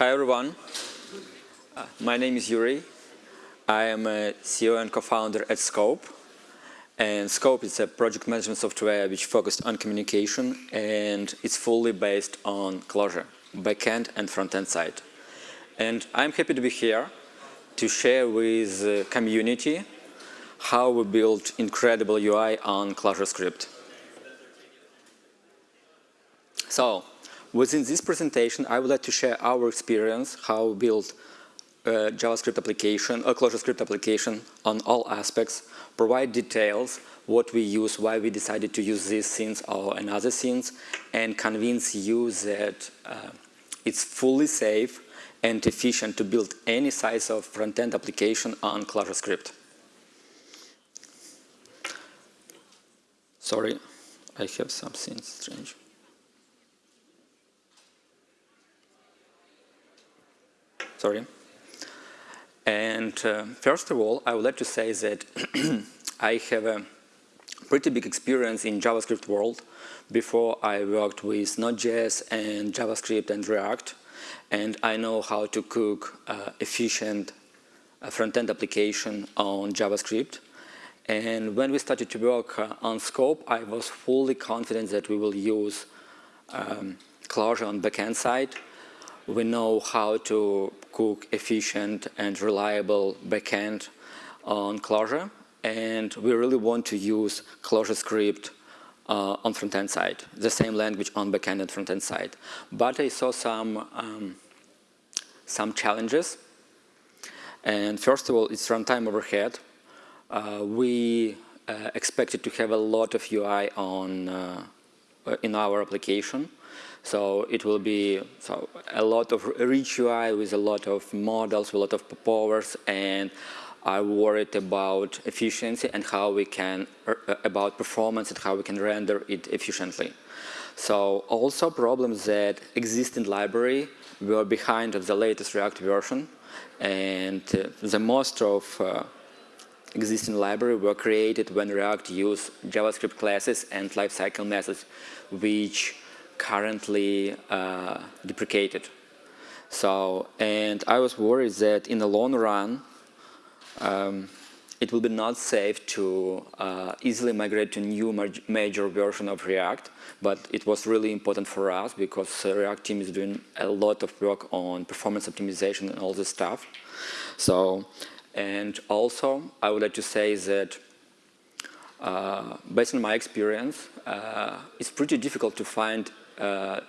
Hi everyone. Uh, my name is Yuri. I am a CEO and co-founder at Scope. And Scope is a project management software which focused on communication and it's fully based on Clojure, backend and front-end side. And I'm happy to be here to share with the community how we built incredible UI on ClojureScript. So, within this presentation, I would like to share our experience, how we built a JavaScript application, a ClojureScript application on all aspects, provide details, what we use, why we decided to use these scenes or another scenes, and convince you that uh, it's fully safe and efficient to build any size of front-end application on ClojureScript. Sorry, I have something strange. Sorry. And uh, first of all, I would like to say that I have a pretty big experience in JavaScript world. Before I worked with Node.js and JavaScript and React and I know how to cook uh, efficient uh, front-end application on JavaScript. And when we started to work uh, on Scope, I was fully confident that we will use um, Clojure on backend side. We know how to cook efficient and reliable backend on Clojure, and we really want to use ClojureScript uh, on front-end side, the same language on backend and front-end side. But I saw some, um, some challenges. And first of all, it's runtime overhead. Uh, we uh, expected to have a lot of UI on uh, in our application. So it will be so a lot of rich UI with a lot of models, a lot of powers, and are worried about efficiency and how we can, uh, about performance and how we can render it efficiently. So also problems that exist in library were behind of the latest React version and uh, the most of uh, existing library were created when React used JavaScript classes and lifecycle methods which currently uh, deprecated. So, and I was worried that in the long run, um, it will be not safe to uh, easily migrate to new major version of React, but it was really important for us because the React team is doing a lot of work on performance optimization and all this stuff. So, and also I would like to say that uh, based on my experience, uh, it's pretty difficult to find uh,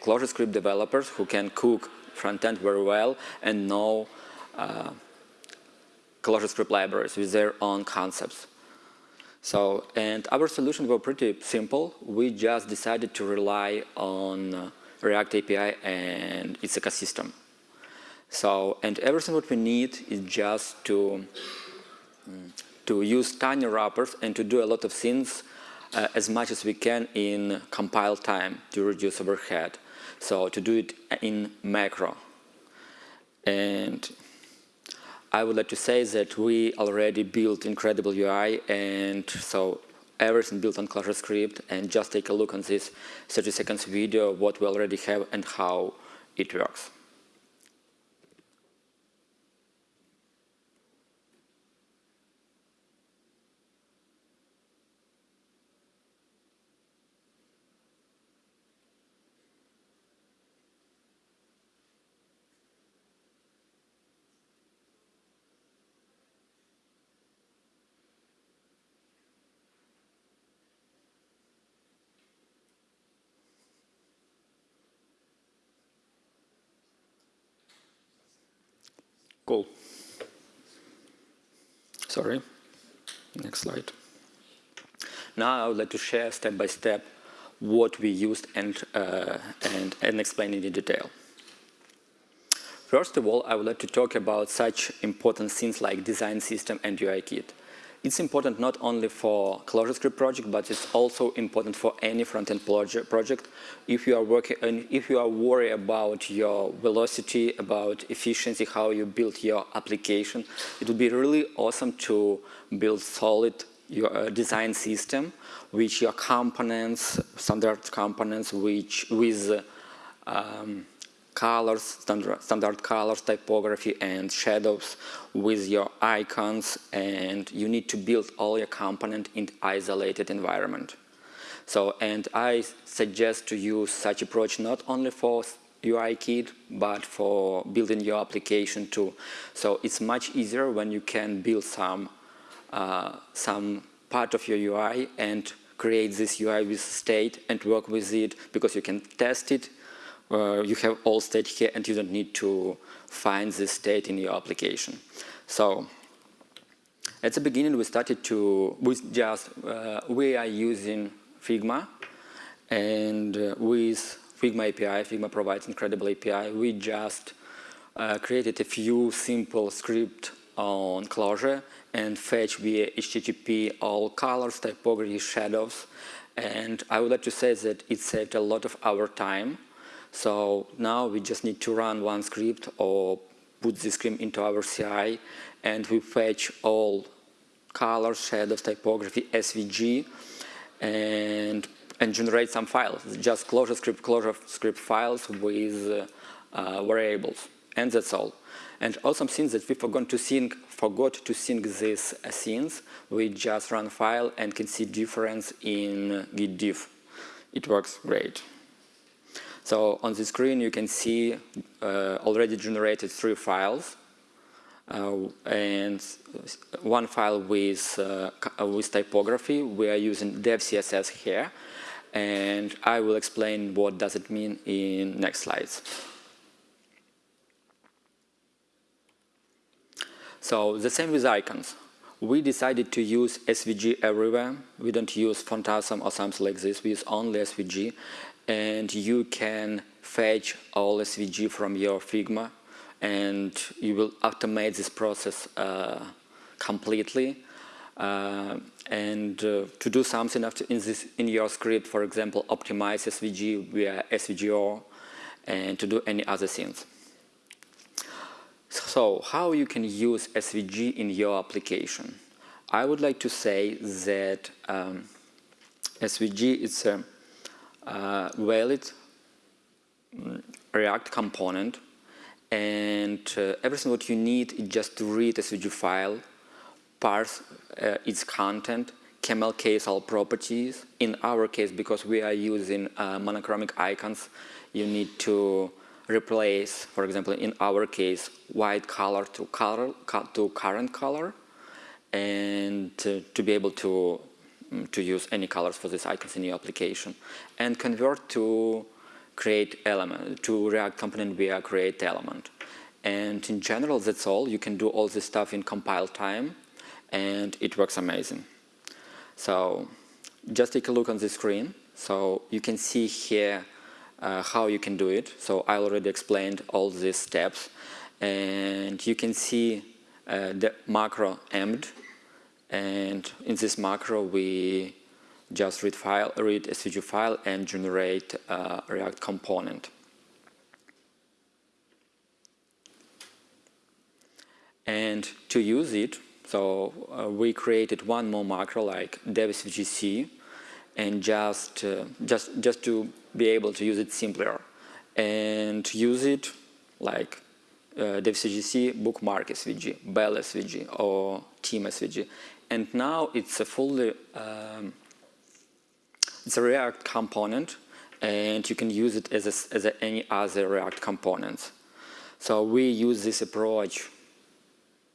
ClojureScript developers who can cook front-end very well and know uh, ClojureScript libraries with their own concepts. So, and our solution was pretty simple. We just decided to rely on uh, React API and its ecosystem. So, and everything what we need is just to, mm, to use tiny wrappers and to do a lot of things uh, as much as we can in compile time to reduce overhead. So to do it in macro. And I would like to say that we already built incredible UI and so everything built on ClojureScript and just take a look on this 30 seconds video what we already have and how it works. Cool. Sorry. Next slide. Now I would like to share step by step what we used and, uh, and, and explain it in detail. First of all, I would like to talk about such important things like design system and UI kit. It's important not only for ClojureScript project, but it's also important for any front-end project. If you are working, if you are worried about your velocity, about efficiency, how you build your application, it would be really awesome to build solid your uh, design system, which your components, standard components, which with um, colors, standard, standard colors, typography, and shadows with your icons, and you need to build all your component in isolated environment. So, and I suggest to use such approach not only for UI kit, but for building your application too. So it's much easier when you can build some uh, some part of your UI and create this UI with state and work with it because you can test it. Uh, you have all state here and you don't need to find this state in your application. So at the beginning we started to, with just, uh, we are using Figma and uh, with Figma API, Figma provides incredible API, we just uh, created a few simple script on Clojure and fetch via HTTP all colors, typography, shadows. And I would like to say that it saved a lot of our time. So now we just need to run one script or put this script into our CI and we fetch all colors, shadows, typography, SVG and, and generate some files. Just Clojure script, Clojure script files with uh, variables and that's all. And awesome things that we forgot to sync, forgot to sync these uh, scenes. We just run file and can see difference in git diff. It works great. So on the screen you can see uh, already generated three files. Uh, and one file with, uh, with typography. We are using dev CSS here. And I will explain what does it mean in next slides. So the same with icons. We decided to use SVG everywhere. We don't use Phantasm or something like this. We use only SVG. And you can fetch all SVG from your Figma and you will automate this process uh, completely. Uh, and uh, to do something after in, this, in your script, for example, optimize SVG via SVGO and to do any other things. So how you can use SVG in your application? I would like to say that um, SVG is a uh, valid mm, React component and uh, everything what you need is just to read SVG file, parse uh, its content, camel case all properties. In our case, because we are using uh, monochromic icons, you need to replace, for example, in our case, white color to color to current color, and to, to be able to mm, to use any colors for these icons in your application, and convert to create element to React component via create element. And in general, that's all. You can do all this stuff in compile time, and it works amazing. So just take a look on the screen. So you can see here uh, how you can do it. So I already explained all these steps and you can see uh, the macro emd and in this macro we just read file, read SVG file and generate a React component. And to use it, so uh, we created one more macro like dev.svgc and just, uh, just, just to be able to use it simpler. And use it like uh, devcgc bookmark svg, bell svg or team svg and now it's a fully um, it's a react component and you can use it as, a, as a, any other react component. So we use this approach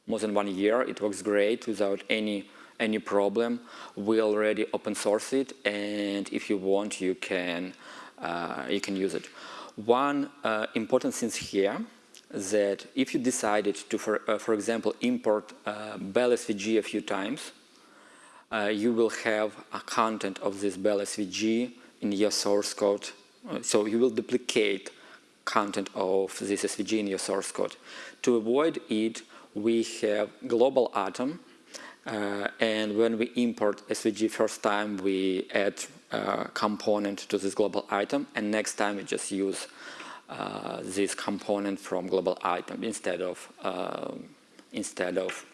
more than one year. It works great without any any problem. We already open source it and if you want you can you can use it. One uh, important thing here that if you decided to, for, uh, for example, import uh, Bell SVG a few times, uh, you will have a content of this Bell SVG in your source code. Uh, so you will duplicate content of this SVG in your source code. To avoid it, we have global atom uh, and when we import SVG first time, we add a component to this global item, and next time we just use uh, this component from global item instead of uh, instead of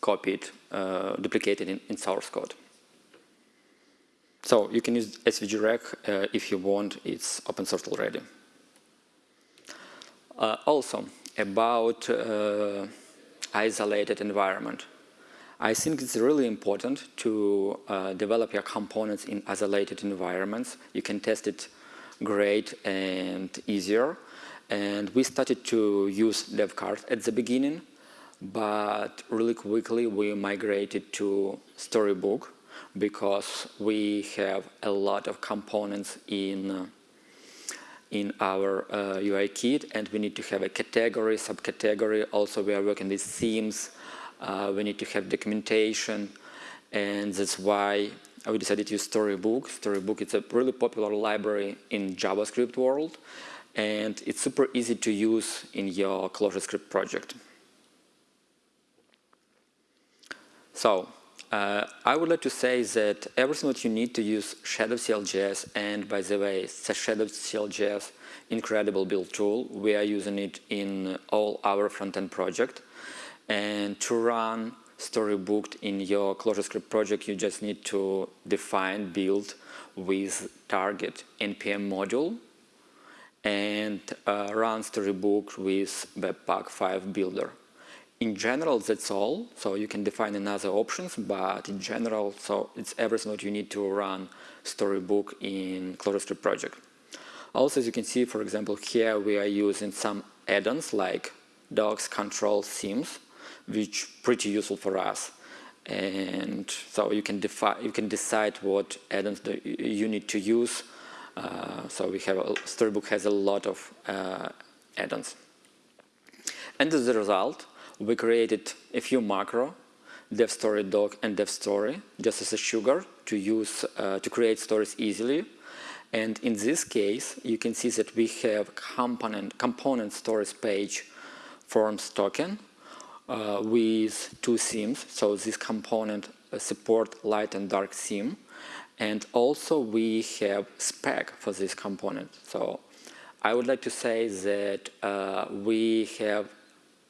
copied, uh, duplicated in, in, source code. So you can use SVG rec uh, if you want. It's open source already. Uh, also, about uh, isolated environment. I think it's really important to uh, develop your components in isolated environments. You can test it great and easier. And we started to use Devcards at the beginning, but really quickly we migrated to Storybook because we have a lot of components in uh, in our uh, UI kit and we need to have a category, subcategory. Also we are working with themes. Uh, we need to have documentation and that's why we decided to use Storybook. Storybook is a really popular library in JavaScript world and it's super easy to use in your ClojureScript project. So uh, I would like to say that everything that you need to use Shadow CLJS, and by the way, Shadow CLJS incredible build tool. We are using it in all our front-end project. And to run Storybook in your ClojureScript project, you just need to define build with target npm module and uh, run Storybook with Webpack 5 builder in general, that's all. So you can define another options, but in general, so it's everything that you need to run Storybook in ClojureScript project. Also, as you can see, for example, here we are using some add-ons like docs, control, themes, which pretty useful for us. And so you can define, you can decide what add-ons you need to use. Uh, so we have a, Storybook has a lot of uh, add-ons. And as a result, we created a few macro, devstory doc and devstory, just as a sugar to use uh, to create stories easily. And in this case, you can see that we have component component stories page forms token uh, with two themes. So this component uh, support light and dark theme. And also we have spec for this component. So I would like to say that uh, we have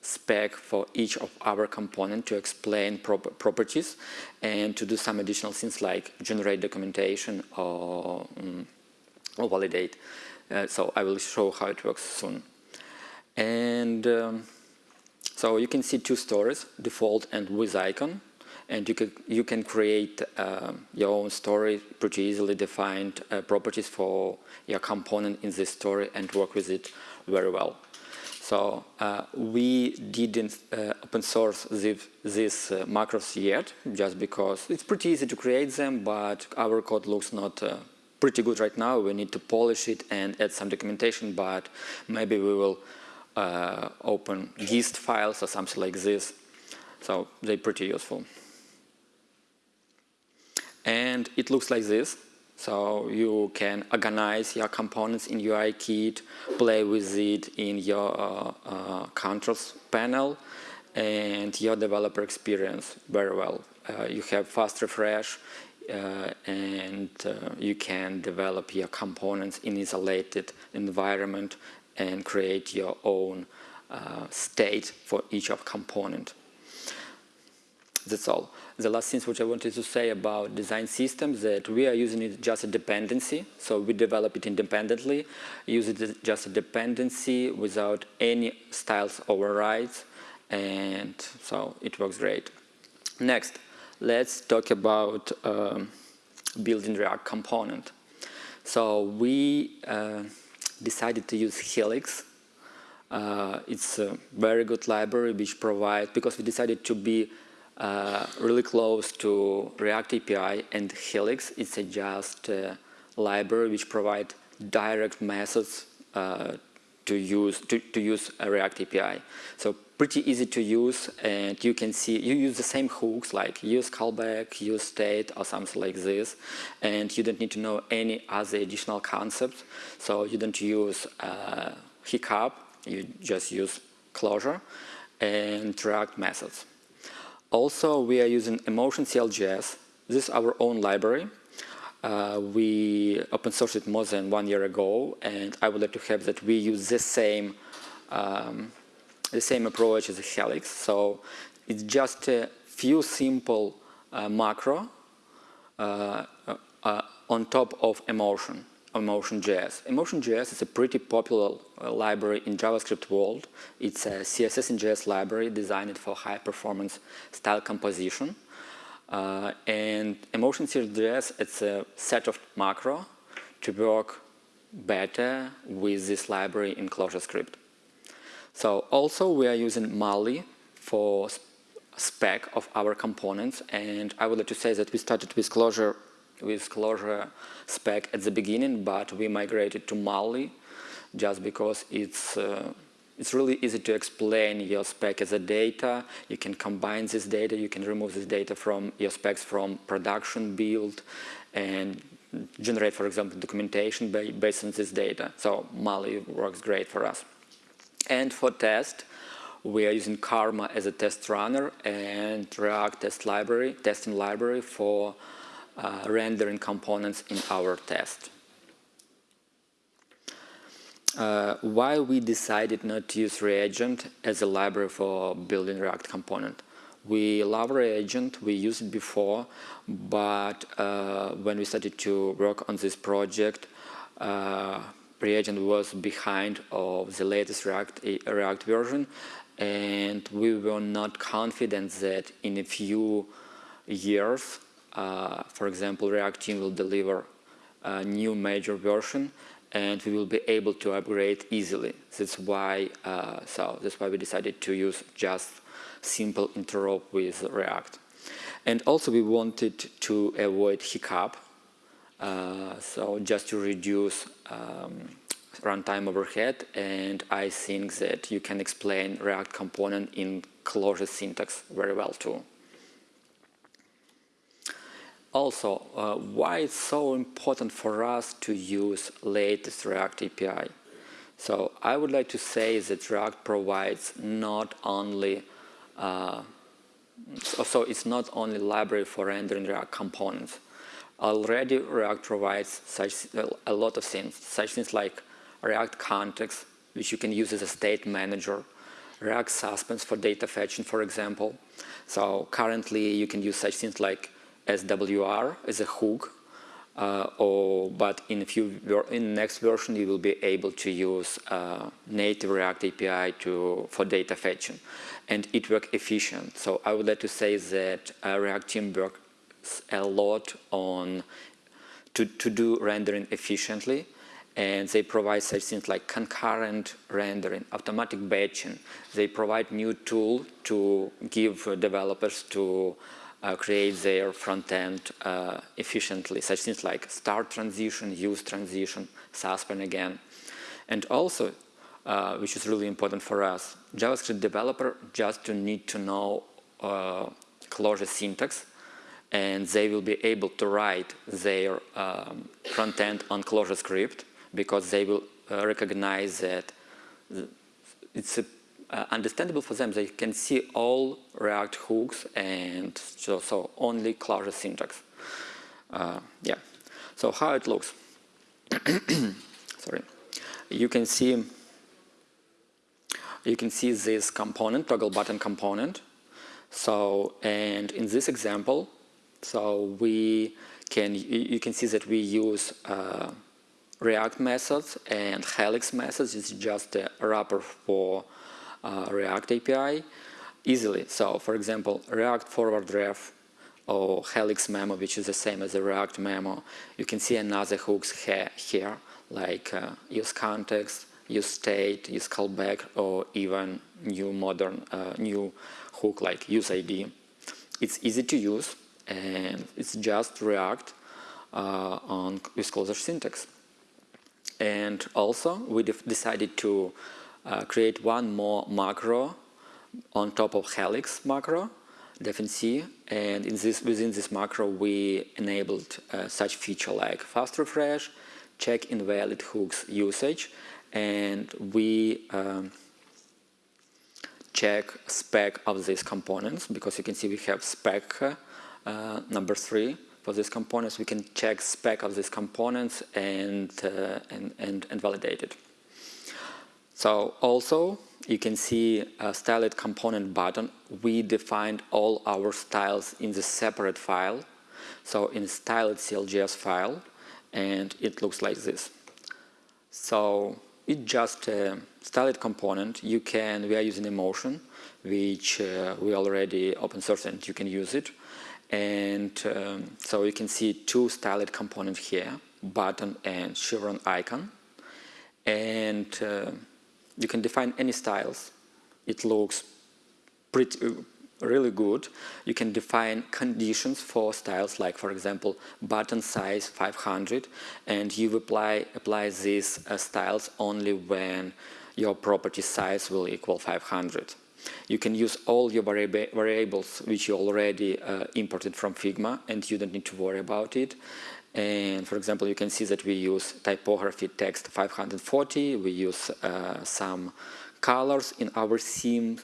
spec for each of our component to explain prop properties and to do some additional things like generate documentation or, um, or validate. Uh, so I will show how it works soon. And um, so you can see two stories, default and with icon. And you can, you can create uh, your own story, pretty easily defined uh, properties for your component in this story and work with it very well. So uh, we didn't uh, open source these uh, macros yet, just because it's pretty easy to create them, but our code looks not uh, pretty good right now. We need to polish it and add some documentation, but maybe we will open gist files or something like this. So they're pretty useful. And it looks like this. So you can organize your components in UI kit, play with it in your uh, uh, controls panel, and your developer experience very well. Uh, you have fast refresh, uh, and uh, you can develop your components in isolated environment and create your own uh, state for each of component. That's all the last things which I wanted to say about design systems that we are using it just a dependency. So we develop it independently, use it just a dependency without any styles overrides. And so it works great. Next, let's talk about um, building React component. So we uh, decided to use Helix. Uh, it's a very good library which provides, because we decided to be uh, really close to React API and Helix. It's a just uh, library which provide direct methods uh, to use to, to use a React API. So pretty easy to use and you can see you use the same hooks like use callback, use state or something like this and you don't need to know any other additional concepts. So you don't use uh, hiccup, you just use Clojure and React methods. Also, we are using Emotion CLJS. This is our own library. Uh, we open sourced it more than one year ago, and I would like to have that we use the same um, the same approach as Helix. So it's just a few simple uh, macro uh, uh, on top of Emotion. Emotion.js. Emotion.js is a pretty popular uh, library in JavaScript world. It's a CSS and JS library designed for high performance style composition. Uh, and Emotion.js, it's a set of macro to work better with this library in ClojureScript. So also we are using Malli for spec of our components and I would like to say that we started with Clojure with Clojure spec at the beginning but we migrated to Malli just because it's uh, it's really easy to explain your spec as a data. You can combine this data, you can remove this data from your specs from production build and generate, for example, documentation based on this data. So Malli works great for us. And for test, we are using Karma as a test runner and React test library, testing library for uh, rendering components in our test. Uh, why we decided not to use Reagent as a library for building React component. We love Reagent, we used it before, but uh, when we started to work on this project, uh, Reagent was behind of the latest React, React version and we were not confident that in a few years, uh, for example, React team will deliver a new major version and we will be able to upgrade easily. That's why, uh, so that's why we decided to use just simple interop with React. And also we wanted to avoid hiccup, so just to reduce um, runtime overhead and I think that you can explain React component in Clojure syntax very well too. Also, uh, why it's so important for us to use latest React API. So I would like to say that React provides not only uh, so it's not only library for rendering React components. Already React provides such a lot of things, such things like React context, which you can use as a state manager, React suspense for data fetching, for example. So currently you can use such things like SWR as a hook, uh, or but in a few in next version you will be able to use uh, native React API to for data fetching, and it works efficient. So I would like to say that uh, React team works a lot on to to do rendering efficiently and they provide such things like concurrent rendering, automatic batching. They provide new tool to give developers to uh, create their front end uh, efficiently, such things like start transition, use transition, suspend again. And also, uh, which is really important for us, JavaScript developer just to need to know uh, Clojure syntax and they will be able to write their um, front end on ClojureScript because they will uh, recognize that it's uh, understandable for them. They can see all React hooks and so, so only Clojure syntax. Uh, yeah. So how it looks? Sorry. You can see you can see this component, toggle button component. So, and in this example, so we can, you can see that we use uh, React methods and Helix methods is just a wrapper for uh, React API easily. So for example, React forward ref or Helix memo, which is the same as a React memo, you can see another hooks here, here like uh, use context, use state, use callback, or even new modern, uh, new hook like use ID. It's easy to use and it's just React uh, on with Clojure syntax. And also we decided to uh, create one more macro on top of Helix macro, defnc, and in this, within this macro we enabled uh, such feature like fast refresh, check invalid hooks usage, and we um, check spec of these components because you can see we have spec uh, number three for these components, we can check spec of these components and, uh, and, and, and, validate it. So also, you can see a styled component button. We defined all our styles in the separate file. So in styled CLJS file, and it looks like this. So it's just a styled component. You can, we are using emotion, which uh, we already open source and you can use it. And um, so you can see two styled components here, button and chevron icon. And uh, you can define any styles. It looks pretty, really good. You can define conditions for styles like, for example, button size 500, and you apply, apply these uh, styles only when your property size will equal 500. You can use all your variables which you already uh, imported from Figma and you don't need to worry about it. And for example, you can see that we use typography text 540, we use uh, some colors in our theme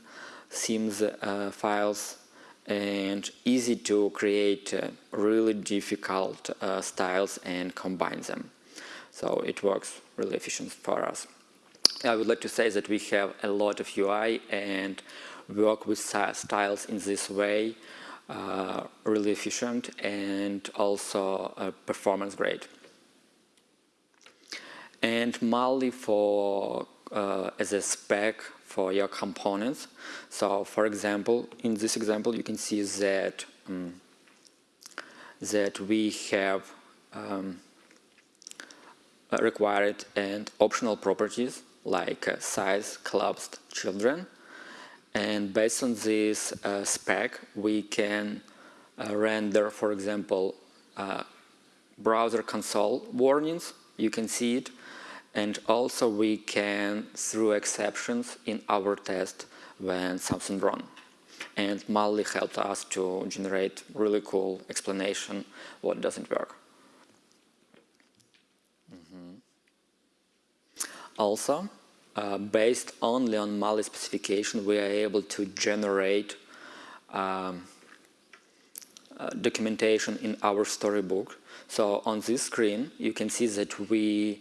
themes uh, files and easy to create uh, really difficult uh, styles and combine them. So it works really efficient for us. I would like to say that we have a lot of UI and work with styles in this way uh, really efficient and also uh, performance great. And Malli for uh, as a spec for your components. So for example, in this example, you can see that um, that we have um, required and optional properties like uh, size, collapsed children. And based on this uh, spec, we can uh, render, for example, uh, browser console warnings. You can see it and also we can, through exceptions in our test when something wrong. And Malli helped us to generate really cool explanation what doesn't work. Also, uh, based only on Malli specification, we are able to generate um, uh, documentation in our storybook. So on this screen, you can see that we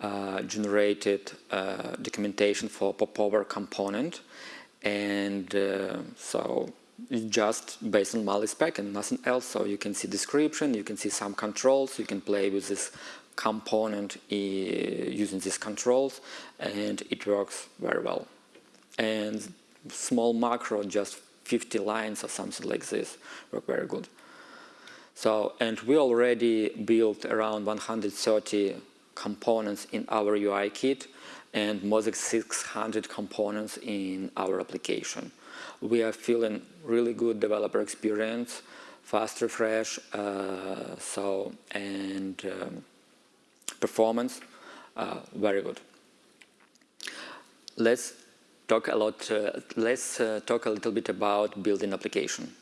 uh, generated uh, documentation for popover component and uh, so just based on Malli spec and nothing else. So you can see description you can see some controls you can play with this component eh, using these controls and it works very well. And small macro just 50 lines or something like this work very good. So and we already built around 130 components in our UI kit and more than 600 components in our application. We are feeling really good developer experience, fast refresh, uh, so and um, performance, uh, very good. Let's talk a lot. Uh, let's uh, talk a little bit about building application.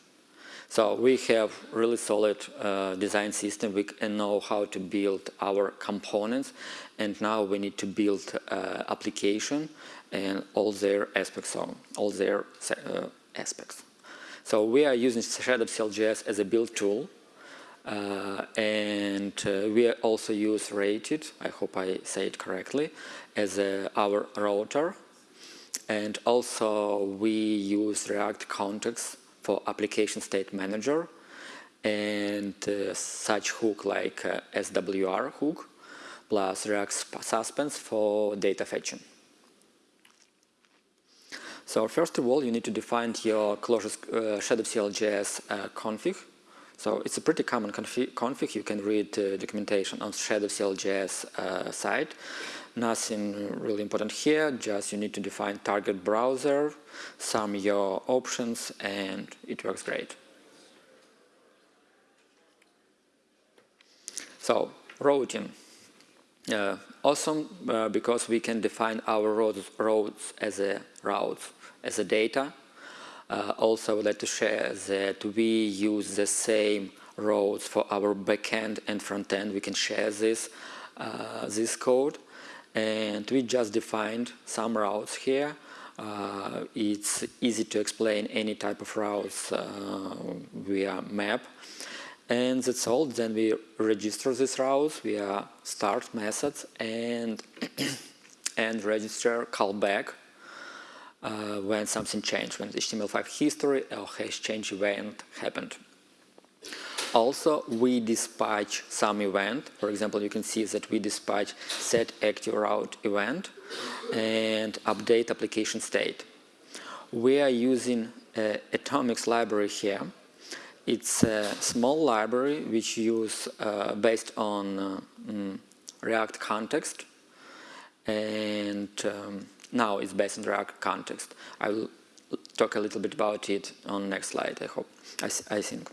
So we have really solid uh, design system. We know how to build our components and now we need to build uh, application and all their aspects, of, all their uh, aspects. So we are using Shadow CLJS as a build tool uh, and uh, we also use Reitit, I hope I say it correctly, as a, our router and also we use React context for application state manager and uh, such hook like uh, SWR hook plus React suspense for data fetching. So first of all, you need to define your Clojure uh, Shadow CLJS uh, config. So it's a pretty common config. config. You can read uh, documentation on Shadow CLJS uh, site. Nothing really important here, just you need to define target browser, some your options, and it works great. So, routing. Uh, awesome, uh, because we can define our roads, roads as a routes, as a data. Uh, also, I would like to share that we use the same roads for our backend and frontend. We can share this, uh, this code and we just defined some routes here. Uh, it's easy to explain any type of routes uh, via map and that's all then we register this routes via start method and and register callback uh, when something changed when HTML5 history or hash change event happened also, we dispatch some event. For example, you can see that we dispatch set active route event and update application state. We are using uh, Atomics library here. It's a small library which use uh, based on uh, mm, React context and um, now it's based on React context. I will talk a little bit about it on next slide, I hope, I, I think.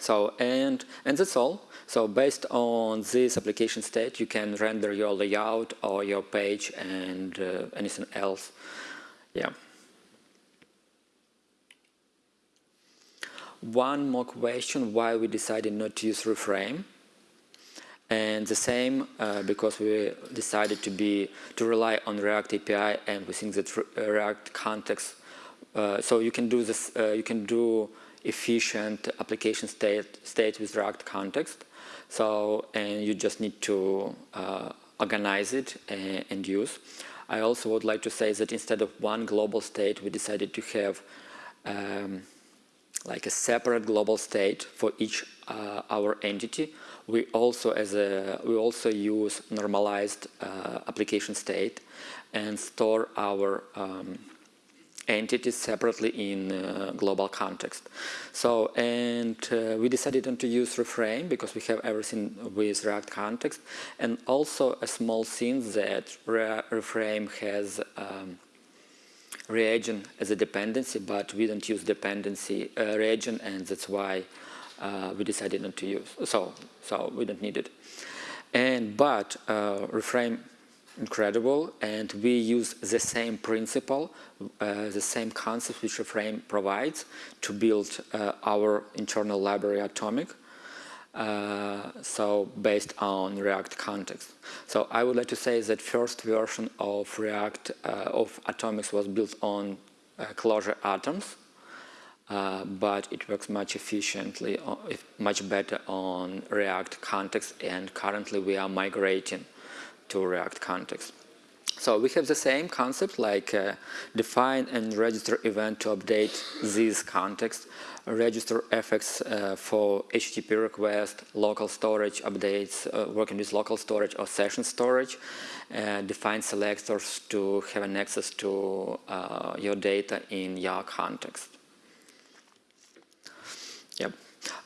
So, and, and that's all. So based on this application state, you can render your layout or your page and uh, anything else. Yeah. One more question, why we decided not to use reframe. And the same uh, because we decided to be to rely on React API and we think that React context. Uh, so you can do this. Uh, you can do efficient application state state with React context. So and you just need to uh, organize it and, and, use. I also would like to say that instead of one global state, we decided to have um, like a separate global state for each uh, our entity we also as a we also use normalized uh, application state and store our um, entities separately in uh, global context. So, and uh, we decided not to use reframe because we have everything with React context and also a small thing that re reframe has um, reagent as a dependency, but we don't use dependency uh, reagent and that's why uh, we decided not to use. So, so we don't need it. And but uh, reframe incredible, and we use the same principle, uh, the same concept which reframe provides to build uh, our internal library Atomic. Uh, so based on React context. So I would like to say that first version of React uh, of Atomics was built on uh, atoms uh, but it works much efficiently, uh, much better on React context and currently we are migrating to React context. So we have the same concept like uh, define and register event to update this context, register effects uh, for HTTP request, local storage updates, uh, working with local storage or session storage, uh, define selectors to have an access to your data in your context. Yep.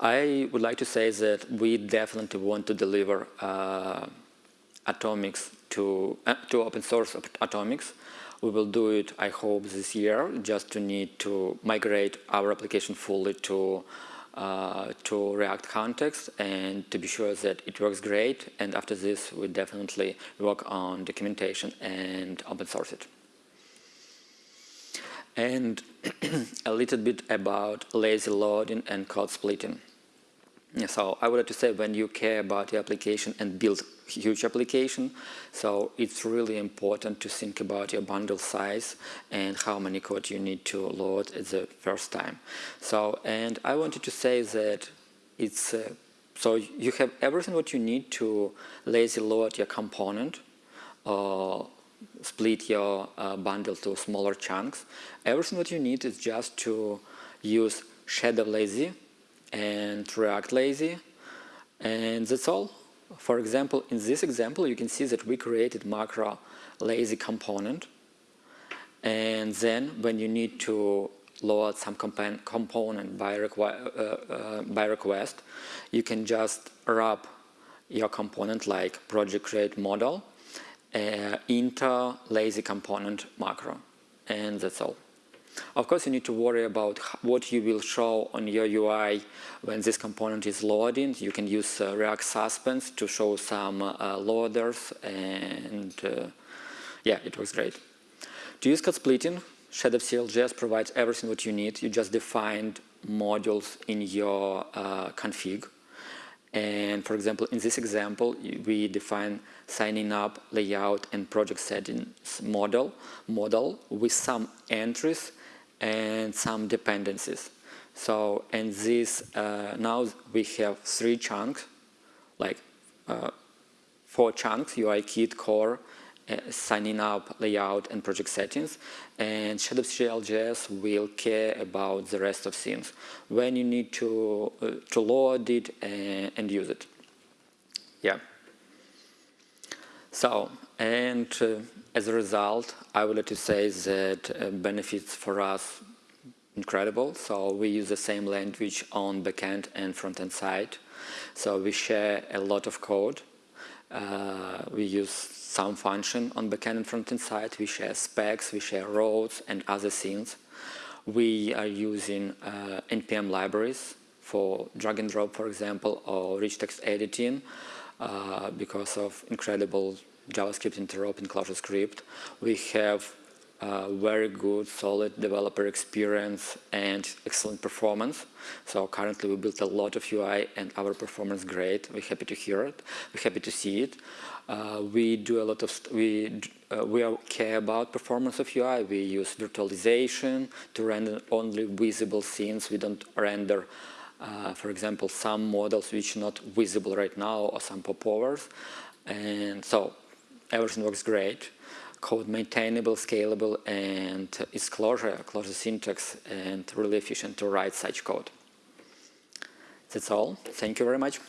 I would like to say that we definitely want to deliver uh, atomics to uh, to open source atomics. We will do it, I hope, this year. Just to need to migrate our application fully to uh, to React context and to be sure that it works great. And after this, we definitely work on documentation and open source it and a little bit about lazy loading and code splitting. So I would like to say when you care about your application and build huge application, so it's really important to think about your bundle size and how many code you need to load at the first time. So, and I wanted to say that it's, uh, so you have everything what you need to lazy load your component uh, split your uh, bundle to smaller chunks. Everything what you need is just to use shadow lazy and react lazy and that's all. For example, in this example you can see that we created macro lazy component and then when you need to load some component by, uh, uh, by request you can just wrap your component like project create model uh, inter lazy component macro and that's all. Of course, you need to worry about what you will show on your UI when this component is loading. You can use uh, React Suspense to show some uh, loaders and uh, yeah, it works great. To use code splitting, Shadow CLJS provides everything what you need. You just defined modules in your uh, config and for example, in this example, we define signing up, layout, and project settings model, model with some entries and some dependencies. So, and this, uh, now we have three chunks, like uh, four chunks, UI kit, core, uh, signing up layout and project settings. And Shadow3 will care about the rest of things when you need to uh, to load it and, and, use it. Yeah. So and uh, as a result I would like to say that uh, benefits for us incredible so we use the same language on backend and front-end side so we share a lot of code uh, we use some function on backend and frontend side. We share specs, we share roads and other things. We are using uh, NPM libraries for drag and drop, for example, or rich text editing uh, because of incredible JavaScript interop in ClojureScript. We have very good, solid developer experience and excellent performance. So currently we built a lot of UI and our performance great. We're happy to hear it. We're happy to see it. Uh, we do a lot of, we, uh, we care about performance of UI. We use virtualization to render only visible scenes. We don't render, uh, for example, some models which are not visible right now or some popovers. And so everything works great. Code maintainable, scalable, and it's Clojure, Clojure syntax, and really efficient to write such code. That's all. Thank you very much.